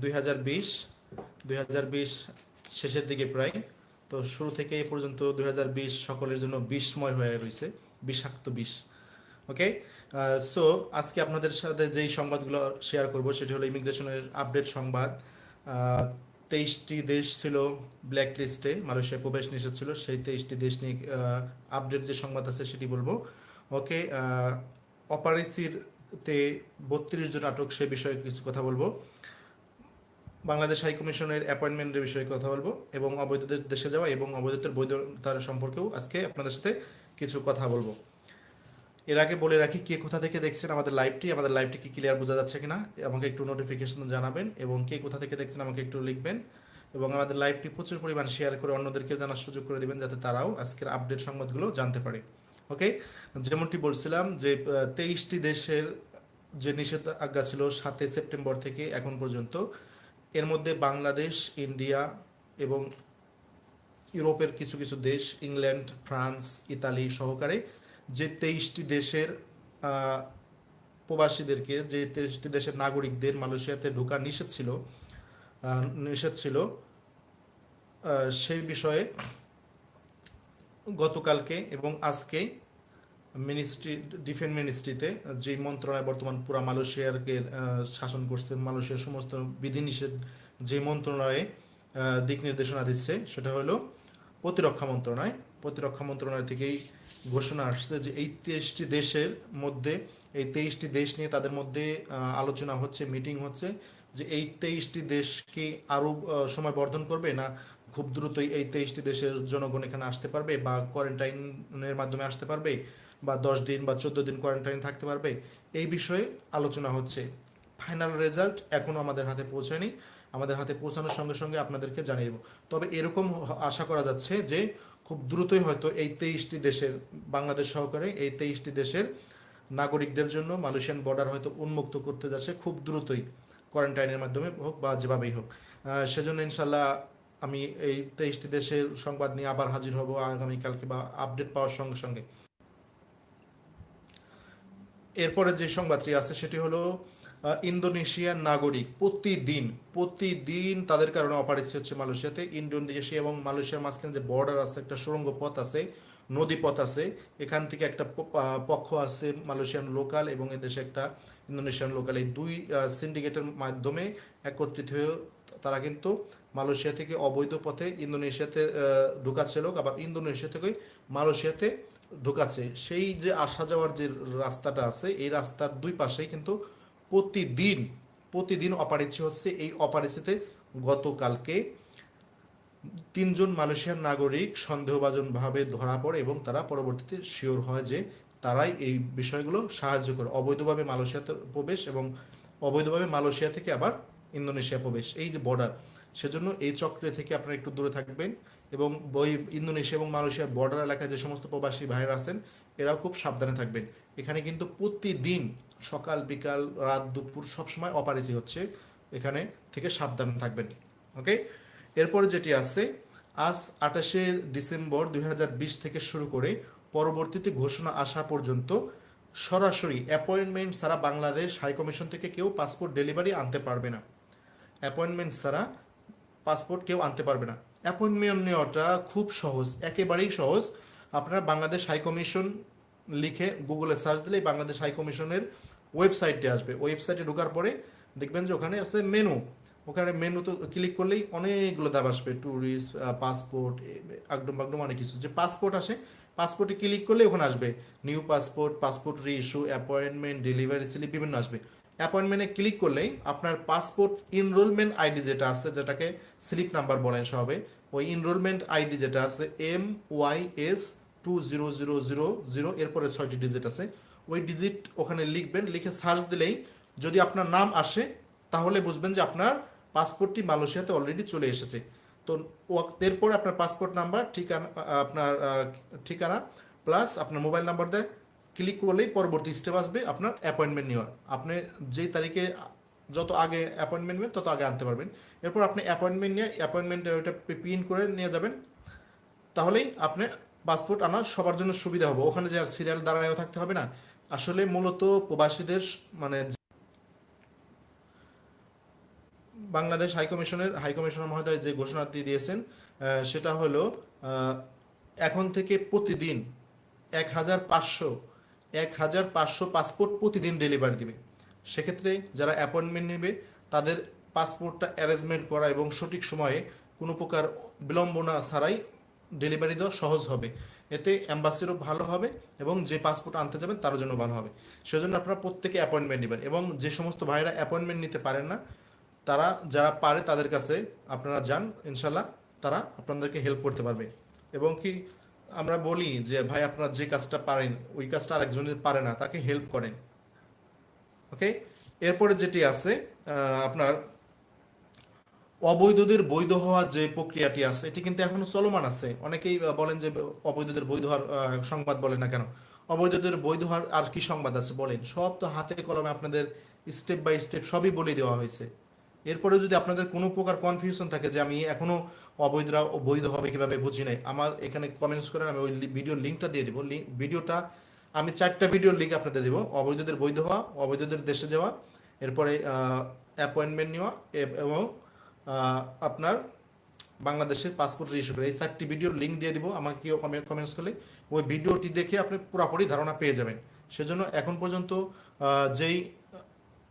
দুই হাজার বিশ, দুই হাজার বিশ শেষের দিকে প্রায়। তো শুরু থেকে এ পর্যন্ত দুই হাজার বিশ সকলের জন্য বিষময় হয়ে রয়েছে বিষাক্ত বিষ। ওকে সো আজকে আপনাদের সাথে যেই সংবাদগুলো শেয়ার করব সেটি হলো ইমিগ্রেশনের আপডেট সংবাদ। তেইশটি দেশ ছিল ব্ল্যাক লিস্টে মালয়েশিয়ায় প্রবেশ নিষেধ ছিল, সেই তেইশটি দেশ নিয়ে আপডেট যে সংবাদ আছে সেটি বলব। ওকে অপারেসির তে বত্রিশ জন আটক, সে বিষয়ে কিছু কথা বলব। বাংলাদেশ হাই কমিশনের অ্যাপয়েন্টমেন্টের বিষয়ে কথা বলব এবং অবৈধদের দেশে যাওয়া এবং অবৈধদের বৈধতার সম্পর্কেও আজকে আপনাদের সাথে কিছু কথা বলব। এর আগে বলে রাখি কে কোথা থেকে দেখছেন আমাদের লাইভটি আমাদের লাইভটি কি ক্লিয়ার বোঝা যাচ্ছে কিনা, আমাকে একটু নোটিফিকেশন জানাবেন এবং কে কোথা থেকে দেখছেন আমাকে একটু লিখবেন এবং আমাদের লাইভটি প্রচুর পরিমাণ শেয়ার করে অন্যদেরকে জানার সুযোগ করে দিবেন যাতে তারাও আজকের আপডেট সংবাদগুলো জানতে পারে। ওকে যেমনটি বলছিলাম যে তেইশটি দেশের যে নিষেধাজ্ঞা ছিল সাতই সেপ্টেম্বর থেকে এখন পর্যন্ত এর মধ্যে বাংলাদেশ, ইন্ডিয়া এবং ইউরোপের কিছু কিছু দেশ, ইংল্যান্ড, ফ্রান্স, ইতালি সহকারে যে তেইশটি দেশের প্রবাসীদেরকে, যে তেইশটি দেশের নাগরিকদের মালয়েশিয়াতে ঢোকা নিষেধ ছিল নিষেধ ছিল সেই বিষয়ে গতকালকে এবং আজকে মিনিস্ট্রি ডিফেন্স মিনিস্ট্রিতে যে মন্ত্রণালয় বর্তমান পুরা মালয়েশিয়ারকে শাসন করছে, মালয়েশিয়ার সমস্ত বিধিনিষেধ যে মন্ত্রণালয়ে দিক নির্দেশনা দিচ্ছে, সেটা হলো প্রতিরক্ষা মন্ত্রণালয়। প্রতিরক্ষা মন্ত্রণালয় থেকেই ঘোষণা আসছে যে এই তেইশটি দেশের মধ্যে, এই তেইশটি দেশ নিয়ে তাদের মধ্যে আলোচনা হচ্ছে, মিটিং হচ্ছে যে এই তেইশটি দেশকে আরও সময় বর্ধন করবে না খুব দ্রুতই এই তেইশটি দেশের জনগণ এখানে আসতে পারবে বা কোয়ারেন্টাইনের মাধ্যমে আসতে পারবে? বা দশ দিন বা চোদ্দ দিন কোয়ারেন্টাইন থাকতে পারবে। এই বিষয়ে আলোচনা হচ্ছে। ফাইনাল রেজাল্ট এখনও আমাদের হাতে পৌঁছায়নি। আমাদের হাতে পৌঁছানোর সঙ্গে সঙ্গে আপনাদেরকে জানিয়ে দেবো। তবে এরকম আশা করা যাচ্ছে যে খুব দ্রুতই হয়তো এই তেইশটি দেশের বাংলাদেশ সহকারে এই তেইশটি দেশের নাগরিকদের জন্য মালয়েশিয়ান বর্ডার হয়তো উন্মুক্ত করতে যাচ্ছে খুব দ্রুতই। কোয়ারেন্টাইনের মাধ্যমে হোক বা যেভাবেই হোক। সেজন্য ইনশাল্লাহ আমি এই তেইশটি দেশের সংবাদ নিয়ে আবার হাজির হব আগামীকালকে বা আপডেট পাওয়ার সঙ্গে সঙ্গে। এরপরে যে সংবাদটি আছে সেটি হলো ইন্দোনেশিয়ার নাগরিক প্রতিদিন প্রতিদিন তাদের কারণে অপারেশন হচ্ছে মালয়েশিয়াতে। ইন্দোনেশিয়া এবং মালয়েশিয়ার মাঝখানে যে বর্ডার আছে, একটা সুরঙ্গ পথ আছে, নদী পথ আছে, এখান থেকে একটা পক্ষ আছে মালয়েশিয়ান লোকাল এবং এদেশে একটা ইন্দোনেশিয়ান লোকাল এই দুই সিন্ডিকেটের মাধ্যমে একত্রিত হয়ে তারা কিন্তু মালয়েশিয়া থেকে অবৈধ পথে ইন্দোনেশিয়াতে ঢুকাচ্ছে লোক। আবার ইন্দোনেশিয়া থেকে মালয়েশিয়াতে ঢুকাচ্ছে, সেই যে আসা যাওয়ার যে রাস্তাটা আছে, এই রাস্তার দুই পাশেই কিন্তু প্রতিদিন প্রতিদিন অপারেচি হচ্ছে। এই অপারেচিতে গতকালকে তিনজন মালয়েশিয়ার নাগরিক সন্দেহভাজনভাবে ধরা পড়ে এবং তারা পরবর্তীতে শিওর হয় যে তারাই এই বিষয়গুলো সাহায্য করে। অবৈধভাবে মালয়েশিয়াতে প্রবেশ এবং অবৈধভাবে মালয়েশিয়া থেকে আবার ইন্দোনেশিয়া প্রবেশ। এই যে বর্ডার সেজন্য এই চক্রে থেকে আপনারা একটু দূরে থাকবেন। এবং বই ইন্দোনেশিয়া এবং মালয়েশিয়ার বর্ডার এলাকায় যে সমস্ত প্রবাসী ভাইরা আছেন, এরাও খুব সাবধানে থাকবেন। এখানে কিন্তু প্রতিদিন সকাল, বিকাল, রাত, দুপুর সবসময় অপারেজি হচ্ছে। এখানে থেকে সাবধানে থাকবেন ওকে এরপরে যেটি আছে, আজ আঠাশে ডিসেম্বর দু হাজার বিশ থেকে শুরু করে পরবর্তীতে ঘোষণা আসা পর্যন্ত সরাসরি অ্যাপয়েন্টমেন্ট ছাড়া বাংলাদেশ হাইকমিশন থেকে কেউ পাসপোর্ট ডেলিভারি আনতে পারবে না। অ্যাপয়েন্টমেন্ট ছাড়া পাসপোর্ট কেউ আনতে পারবে না। অ্যাপয়েন্টমেন্ট নেওয়াটা খুব সহজ, একেবারেই সহজ। আপনারা বাংলাদেশ হাই কমিশন লিখে গুগলে সার্চ দিলেই বাংলাদেশ হাই কমিশনের ওয়েবসাইটে আসবে। ওয়েবসাইটে ঢোকার পরে দেখবেন যে ওখানে আছে মেনু ওখানে মেনু তো ক্লিক করলেই অনেকগুলো দাব আসবে। ট্যুরিস্ট পাসপোর্ট আগডম বাগডম অনেক কিছু। যে পাসপোর্ট আসে পাসপোর্টে ক্লিক করলে ওখানে আসবে। New passport passport reissue appointment delivery slip বিভিন্ন আসবে। অ্যাপয়েন্টমেন্টে ক্লিক করলেই আপনার পাসপোর্ট ইনরোলমেন্ট আইডি যেটা আছে, যেটাকে স্লিপ নাম্বার বলেন সবে ওই ইনরোলমেন্ট আইডি যেটা আছে M Y S two zero zero zero zero এরপরে ছয়টি ডিজিট আছে, ওই ডিজিট ওখানে লিখবেন, লিখে সার্চ দিলেই যদি আপনার নাম আসে, তাহলে বুঝবেন যে আপনার পাসপোর্টটি মালয়েশিয়াতে অলরেডি চলে এসেছে। তো এরপর আপনার পাসপোর্ট নাম্বার, ঠিকানা, আপনার ঠিকানা প্লাস আপনার মোবাইল নাম্বার দেয় ক্লিক করলেই পরবর্তী স্টেপ আসবে আপনার অ্যাপয়েন্টমেন্ট নেওয়ার। আপনি যেই তারিখে যত আগে অ্যাপয়েন্টমেন্ট নেবেন, তত আগে আনতে পারবেন। এরপর আপনি অ্যাপয়েন্টমেন্ট নিয়ে অ্যাপয়েন্টমেন্ট ওইটা প্রিন্ট করে নিয়ে যাবেন। তাহলেই আপনি পাসপোর্ট আনা সবার জন্য সুবিধা হবে। ওখানে যে আর সিরিয়াল দাঁড়ায়ও থাকতে হবে না। আসলে মূলত প্রবাসীদের মানে বাংলাদেশ হাইকমিশনের হাইকমিশনার মহোদয় যে ঘোষণাটি দিয়েছেন সেটা হলো এখন থেকে প্রতিদিন এক হাজার পাঁচশো এক হাজার পাঁচশো পাসপোর্ট প্রতিদিন ডেলিভারি দিবে। সেক্ষেত্রে যারা অ্যাপয়েন্টমেন্ট নেবে, তাদের পাসপোর্টটা অ্যারেঞ্জমেন্ট করা এবং সঠিক সময়ে কোনো প্রকার বিলম্বনা ছাড়াই ডেলিভারি দেওয়া সহজ হবে। এতে অ্যাম্বাসিরও ভালো হবে এবং যে পাসপোর্ট আনতে যাবেন তার জন্য ভালো হবে। সেজন্য আপনারা প্রত্যেকে অ্যাপয়েন্টমেন্ট নেবেন এবং যে সমস্ত ভাইরা অ্যাপয়েন্টমেন্ট নিতে পারেন না, তারা যারা পারে তাদের কাছে আপনারা যান ইনশাল্লাহ তারা আপনাদেরকে হেল্প করতে পারবে। এবং কি আমরা বলি যে, ভাই, আপনারা যে কাজটা পারেন, ওই কাজটা আরেকজন পারে না, তাকে হেল্প করেন। ওকে এরপরে যেটি আছে আপনার অবৈধদের বৈধ হওয়ার যে প্রক্রিয়াটি আছে, এটি কিন্তু এখনও চলমান আছে। অনেকেই বলেন যে, অবৈধদের বৈধ হওয়ার সংবাদ বলে না কেন? অবৈধদের বৈধ হওয়ার আর কি সংবাদ আছে বলেন? সব তো হাতে কলমে আপনাদের স্টেপ বাই স্টেপ সবই বলে দেওয়া হয়েছে। এরপরে যদি আপনাদের কোনো প্রকার কনফিউশন থাকে যে আমি এখনও অবৈধরা বৈধ হবে কীভাবে বুঝি নাই, আমার এখানে কমেন্টস করেন, আমি ওই ভিডিওর লিঙ্কটা দিয়ে দিব। ভিডিওটা আমি চারটা ভিডিওর লিঙ্ক আপনাদের দেবো। অবৈধদের বৈধ হওয়া, অবৈধদের দেশে যাওয়া, এরপরে অ্যাপয়েন্টমেন্ট নেওয়া এবং আপনার বাংলাদেশের পাসপোর্ট রেজিস্টার করে। এই চারটি ভিডিওর লিঙ্ক দিয়ে দিব। আমাকে কেউ কমেন্টস করলে ওই ভিডিওটি দেখে আপনি পুরোপুরি ধারণা পেয়ে যাবেন। সেজন্য এখন পর্যন্ত যেই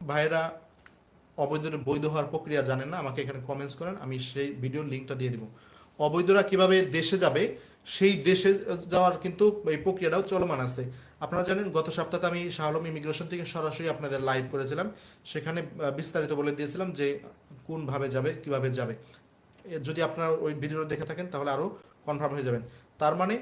ভাইয়েরা অবৈধ বৈধ হওয়ার প্রক্রিয়া জানেন না, আমাকে এখানে কমেন্টস করেন, আমি সেই ভিডিওর লিঙ্কটা দিয়ে দিব। অবৈধরা কীভাবে দেশে যাবে, সেই দেশে যাওয়ার কিন্তু এই প্রক্রিয়াটাও চলমান আছে। আপনারা জানেন, গত সপ্তাহে আমি শাহ আলম ইমিগ্রেশন থেকে সরাসরি আপনাদের লাইভ করেছিলাম। সেখানে বিস্তারিত বলে দিয়েছিলাম যে কোনভাবে যাবে, কীভাবে যাবে। যদি আপনারা ওই ভিডিওটা দেখে থাকেন, তাহলে আরও কনফার্ম হয়ে যাবেন। তার মানে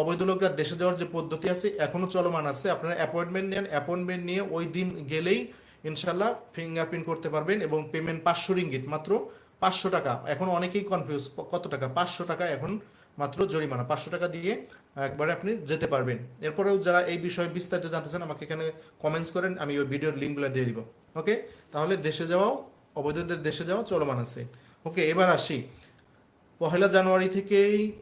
অবৈধ লোকরা দেশে যাওয়ার যে পদ্ধতি আছে, এখনও চলমান আছে। আপনারা অ্যাপয়েন্টমেন্ট নেন অ্যাপয়েন্টমেন্ট নিয়ে ওই দিন গেলেই ইনশাল্লাহ ফিঙ্গারপ্রিন্ট করতে পারবেন এবং পেমেন্ট পাঁচশো রিঙ্গিত, মাত্র পাঁচশো টাকা। এখন অনেকেই কনফিউজ কত টাকা? পাঁচশো টাকা এখন মাত্র জরিমানা। পাঁচশো টাকা দিয়ে একবারে আপনি যেতে পারবেন। এরপরেও যারা এই বিষয়ে বিস্তারিত জানতে চান, আমাকে এখানে কমেন্টস করেন, আমি ওই ভিডিওর লিঙ্কগুলো দিয়ে দিব। ওকে? তাহলে দেশে যাওয়াও, অবৈধদের দেশে যাওয়া চলমান আছে। ওকে, এবার আসি। পহেলা জানুয়ারি থেকেই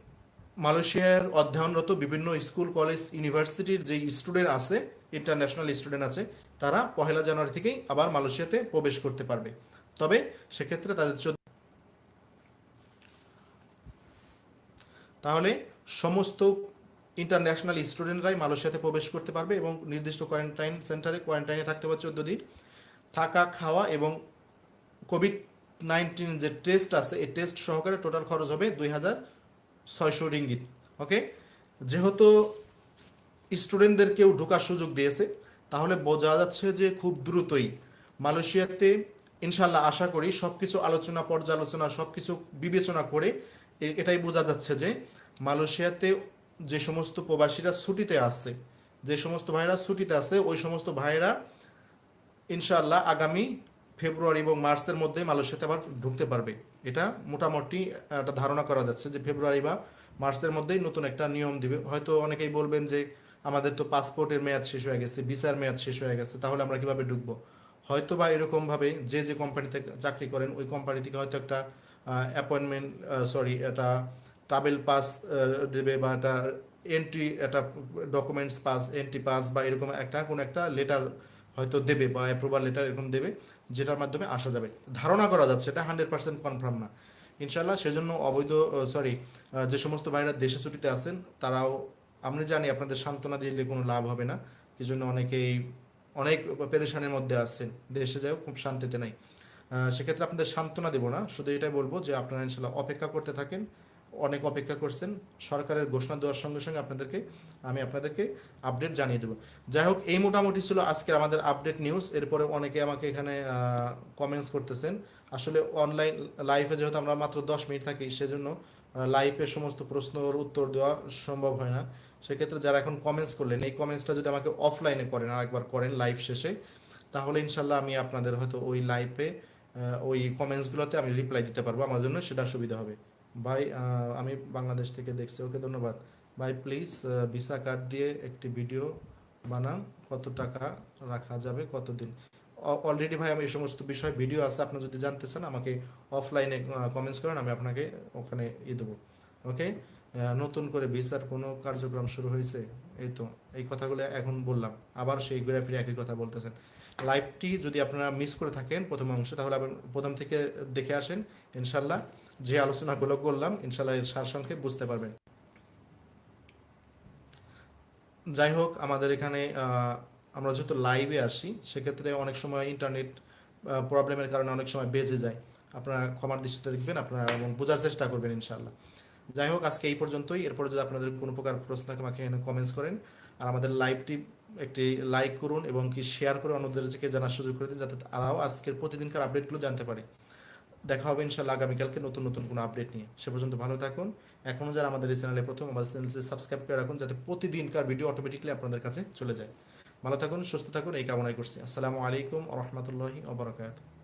মালয়েশিয়ার অধ্যয়নরত বিভিন্ন স্কুল, কলেজ, ইউনিভার্সিটির যে স্টুডেন্ট আছে ইন্টারন্যাশনাল স্টুডেন্ট আছে, তারা পহেলা জানুয়ারি থেকেই আবার মালয়েশিয়াতে প্রবেশ করতে পারবে। তবে সেক্ষেত্রে তাদের তাহলে সমস্ত ইন্টারন্যাশনাল স্টুডেন্টরাই মালয়েশিয়াতে প্রবেশ করতে পারবে এবং নির্দিষ্ট কোয়ারেন্টাইন সেন্টারে কোয়ারেন্টাইনে থাকতে হবে চোদ্দ দিন। থাকা, খাওয়া এবং কোভিড নাইন্টিন যে টেস্ট আছে, এই টেস্ট সহকারে টোটাল খরচ হবে দুই হাজার ছয়শো রিঙ্গিত ওকে যেহেতু স্টুডেন্টদেরকেও ঢোকার সুযোগ দিয়েছে। তাহলে বোঝা যাচ্ছে যে খুব দ্রুতই মালয়েশিয়াতে ইনশাল্লাহ আশা করি সব কিছু আলোচনা, পর্যালোচনা সব কিছু বিবেচনা করে এটাই বোঝা যাচ্ছে যে মালয়েশিয়াতে যে সমস্ত প্রবাসীরা ছুটিতে আছে, যে সমস্ত ভাইরা ছুটিতে আছে, ওই সমস্ত ভাইরা ইনশাল্লাহ আগামী ফেব্রুয়ারি এবং মার্চের মধ্যে মালয়েশিয়াতে আবার ঢুকতে পারবে। এটা মোটামুটি একটা ধারণা করা যাচ্ছে যে ফেব্রুয়ারি বা মার্চের মধ্যেই নতুন একটা নিয়ম দিবে। হয়তো অনেকেই বলবেন যে আমাদের তো পাসপোর্টের মেয়াদ শেষ হয়ে গেছে, ভিসার মেয়াদ শেষ হয়ে গেছে, তাহলে আমরা কীভাবে ঢুকবো? হয়তো বা এরকমভাবে যে যে কোম্পানিতে চাকরি করেন, ওই কোম্পানি থেকে হয়তো একটা অ্যাপয়েন্টমেন্ট সরি একটা ট্রাভেল পাস দেবে বা একটা এন্ট্রি একটা ডকুমেন্টস পাস এন্ট্রি পাস বা এরকম একটা, কোনো একটা লেটার হয়তো দেবে বা অ্যাপ্রুভাল লেটার এরকম দেবে, যেটার মাধ্যমে আসা যাবে। ধারণা করা যাচ্ছে, এটা হান্ড্রেড পার্সেন্ট কনফার্ম না। ইনশাল্লাহ সেজন্য অবৈধ সরি যে সমস্ত ভাইরা দেশে ছুটিতে আছেন, তারাও আমরা জানি আপনাদের সান্ত্বনা দিলে কোনো লাভ হবে না। এই জন্য অনেকেই অনেক পেরেশানের মধ্যে আছেন। দেশে যাও খুব শান্তিতে নাই। সেক্ষেত্রে আপনাদের সান্ত্বনা দেবো না। শুধু এটাই বলব যে আপনারা ইনশাল্লাহ অপেক্ষা করতে থাকেন, অনেক অপেক্ষা করছেন। সরকারের ঘোষণা দেওয়ার সঙ্গে সঙ্গে আপনাদেরকে, আমি আপনাদেরকে আপডেট জানিয়ে দেবো। যাই হোক, এই মোটামুটি ছিল আজকের আমাদের আপডেট নিউজ এরপরে অনেকে আমাকে এখানে কমেন্টস করতেছেন। আসলে অনলাইন লাইভে যেহেতু আমরা মাত্র দশ মিনিট থাকি, সেজন্য লাইভে সমস্ত প্রশ্নের উত্তর দেওয়া সম্ভব হয় না। সেক্ষেত্রে যারা এখন কমেন্টস করলেন, এই কমেন্টসটা যদি আমাকে অফলাইনে করেন, আরেকবার করেন লাইভ শেষে, তাহলে ইনশাল্লাহ আমি আপনাদের হয়তো ওই লাইভে ওই কমেন্টসগুলোতে আমি রিপ্লাই দিতে পারব আমার জন্য, সেটা সুবিধা হবে। ভাই আমি বাংলাদেশ থেকে দেখছি, ওকে ধন্যবাদ। ভাই প্লিজ ভিসা কার্ড দিয়ে একটি ভিডিও বানান, কত টাকা রাখা যাবে, কতদিন? অলরেডি ভাই আমি এই সমস্ত বিষয় ভিডিও আছে আপনি যদি জানতে চান, আমাকে অফলাইনে কমেন্টস করেন, আমি আপনাকে ওখানে ই দেবো। ওকে নতুন করে ভিসার কোনো কার্যক্রম শুরু হয়েছে? এই তো, এই কথাগুলো এখন বললাম। আবার সেই ঘুরে ফিরে একই কথা বলতেছেন। লাইভটি যদি আপনারা মিস করে থাকেন প্রথম অংশে, তাহলে আবার প্রথম থেকে দেখে আসেন, ইনশাল্লাহ। যে আলোচনাগুলো করলাম, ইনশাল্লাহ এর সারসংক্ষেপ বুঝতে পারবেন। যাই হোক, আমাদের এখানে আমরা যেহেতু লাইভে আসি, সেক্ষেত্রে অনেক সময় ইন্টারনেট প্রবলেমের কারণে অনেক সময় বেজে যায়। আপনারা ক্ষমার দৃষ্টিতে দেখবেন, আপনারা এবং বোঝার চেষ্টা করবেন ইনশাল্লাহ যাই হোক, আজকে এই পর্যন্তই। এরপরে যদি আপনাদের কোনো প্রকার প্রশ্ন থাকে, আমাকে এখানে কমেন্টস করেন। আর আমাদের লাইভটি একটি লাইক করুন এবং কি শেয়ার করে অন্যদেরকে জানার সুযোগ করে দিন, যাতে তারাও আজকের প্রতিদিনকার আপডেটগুলো জানতে পারে। দেখা হবে ইনশাল্লাহ আগামীকালকে নতুন নতুন কোনো আপডেট নিয়ে। সে পর্যন্ত ভালো থাকুন। এখনও যারা আমাদের এই চ্যানেলে প্রথম, আমাদের চ্যানেলটি সাবস্ক্রাইব করে রাখুন, যাতে প্রতিদিনকার ভিডিও অটোমেটিকলি আপনাদের কাছে চলে যায়। ভালো থাকুন সুস্থ থাকুন এই কামনাই করছি। আসসালামু আলাইকুম রহমতুল্লাহি ওবরাকাতুহ